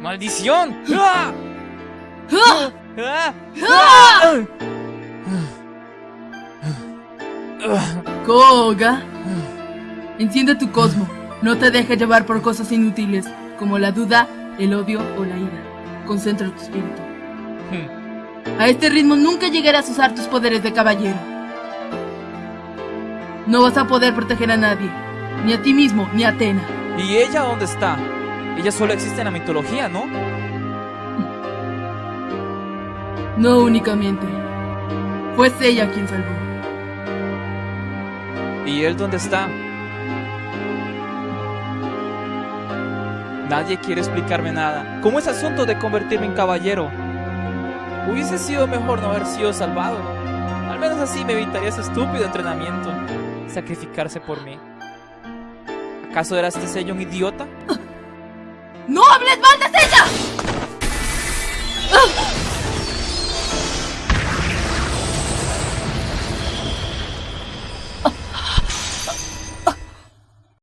¡Maldición! Koga, enciende tu cosmo. No te dejes llevar por cosas inútiles como la duda, el odio o la ira. Concentra tu espíritu. A este ritmo nunca llegarás a usar tus poderes de caballero. No vas a poder proteger a nadie, ni a ti mismo, ni a Atena. ¿Y ella dónde está? Ella solo existe en la mitología, ¿no? No únicamente. Fue ella quien salvó. ¿Y él dónde está? Nadie quiere explicarme nada. ¿Cómo es asunto de convertirme en caballero? Hubiese sido mejor no haber sido salvado. Al menos así me evitaría ese estúpido entrenamiento. Sacrificarse por mí. ¿Acaso era este sello un idiota? ¡No hables mal de